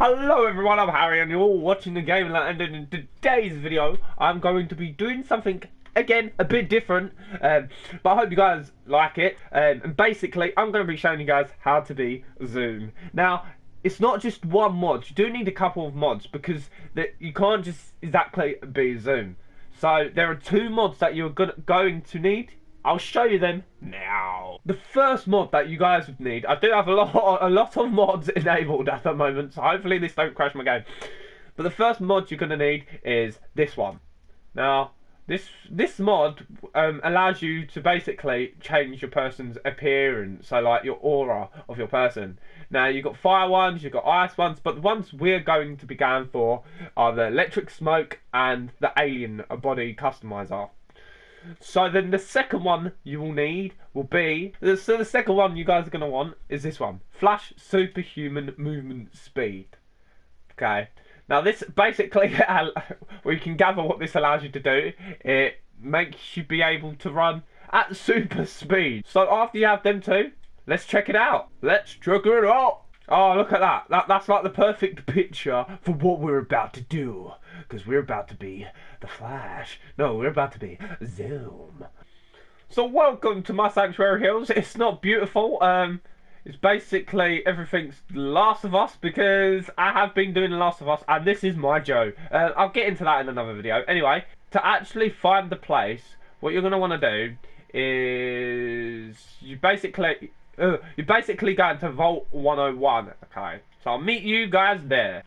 Hello everyone, I'm Harry and you're all watching the game. And in today's video I'm going to be doing something again a bit different. Um, but I hope you guys like it. Um, and basically I'm going to be showing you guys how to be Zoom. Now it's not just one mod, you do need a couple of mods because that you can't just exactly be Zoom. So there are two mods that you're going to need I'll show you them now. The first mod that you guys would need, I do have a lot, a lot of mods enabled at the moment, so hopefully this don't crash my game. But the first mod you're going to need is this one. Now, this this mod um, allows you to basically change your person's appearance, so like your aura of your person. Now you've got fire ones, you've got ice ones, but the ones we're going to be going for are the electric smoke and the alien body customizer. So then the second one you will need will be so the second one you guys are gonna want is this one. Flash superhuman movement speed. Okay. Now this basically we can gather what this allows you to do. It makes you be able to run at super speed. So after you have them two, let's check it out. Let's check it out. Oh, look at that. that. That's like the perfect picture for what we're about to do. Because we're about to be the Flash. No, we're about to be Zoom. So welcome to my Sanctuary Hills. It's not beautiful. Um, it's basically everything's Last of Us because I have been doing The Last of Us and this is my Joe. Uh, I'll get into that in another video. Anyway, to actually find the place, what you're going to want to do is you basically uh, you're basically going to Vault 101, okay? So I'll meet you guys there.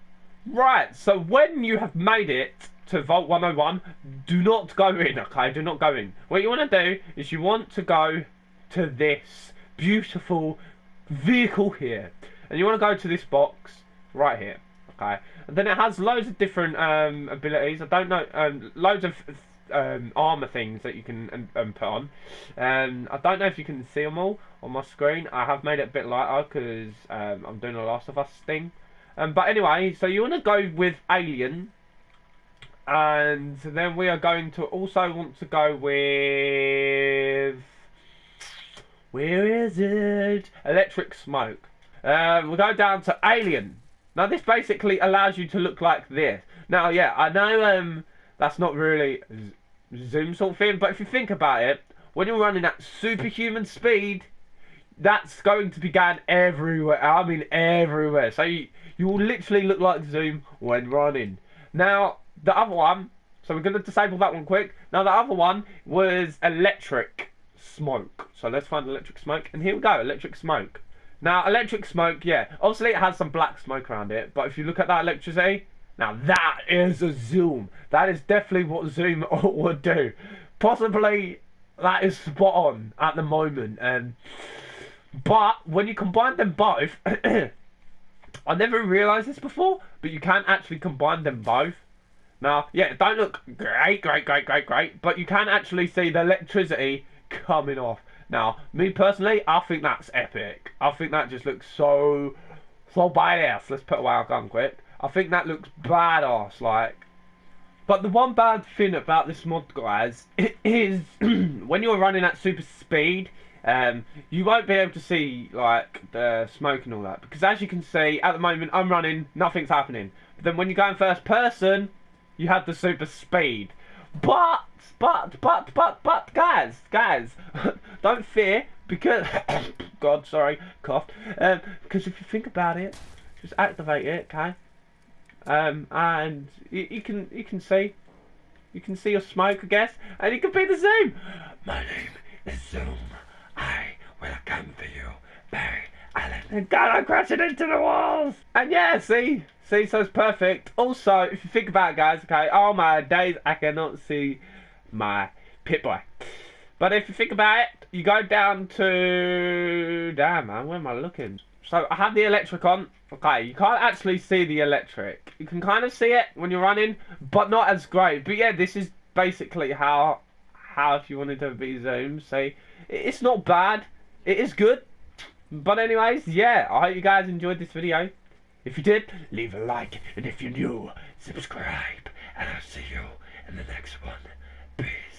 Right, so when you have made it to Vault 101, do not go in, okay? Do not go in. What you want to do is you want to go to this beautiful vehicle here. And you want to go to this box right here, okay? And then it has loads of different um, abilities. I don't know, um, loads of um, armor things that you can um, um, put on. Um, I don't know if you can see them all on my screen. I have made it a bit lighter because um, I'm doing a Last of Us thing. Um, but anyway, so you want to go with Alien. And then we are going to also want to go with... Where is it? Electric Smoke. Um, we'll go down to Alien. Now this basically allows you to look like this. Now, yeah, I know um, that's not really zoom sort of thing. But if you think about it, when you're running at superhuman speed, that's going to be going everywhere. I mean everywhere. So you, you will literally look like Zoom when running. Now, the other one, so we're going to disable that one quick. Now, the other one was electric smoke. So let's find electric smoke. And here we go, electric smoke. Now, electric smoke, yeah. Obviously, it has some black smoke around it. But if you look at that electricity, now that is a zoom. That is definitely what zoom would do. Possibly that is spot on at the moment. Um, but when you combine them both, I never realised this before, but you can actually combine them both. Now, yeah, don't look great, great, great, great, great, but you can actually see the electricity coming off. Now, me personally, I think that's epic. I think that just looks so, so badass. Let's put away our gun quick. I think that looks badass, like. But the one bad thing about this mod, guys, is when you're running at super speed, um, you won't be able to see like the smoke and all that because as you can see at the moment I'm running, nothing's happening. But then when you go in first person, you have the super speed. But but but but but guys, guys, don't fear because God, sorry, coughed. Um, because if you think about it, just activate it, okay? Um, and you, you, can you can see you can see your smoke, I guess, and you can be the Zoom. My name is Zoom. I will come for you, Barry Allen. And God, I'm crashing into the walls. And yeah, see, see, so it's perfect. Also, if you think about it, guys, okay, all my days I cannot see my Pip-Boy. But if you think about it, you go down to damn man, where am I looking? So I have the electric on. Okay, you can't actually see the electric. You can kind of see it when you're running, but not as great. But yeah, this is basically how how if you wanted to be zoomed. See, it's not bad. It is good. But anyways, yeah, I hope you guys enjoyed this video. If you did, leave a like, and if you're new, subscribe, and I'll see you in the next one. Peace.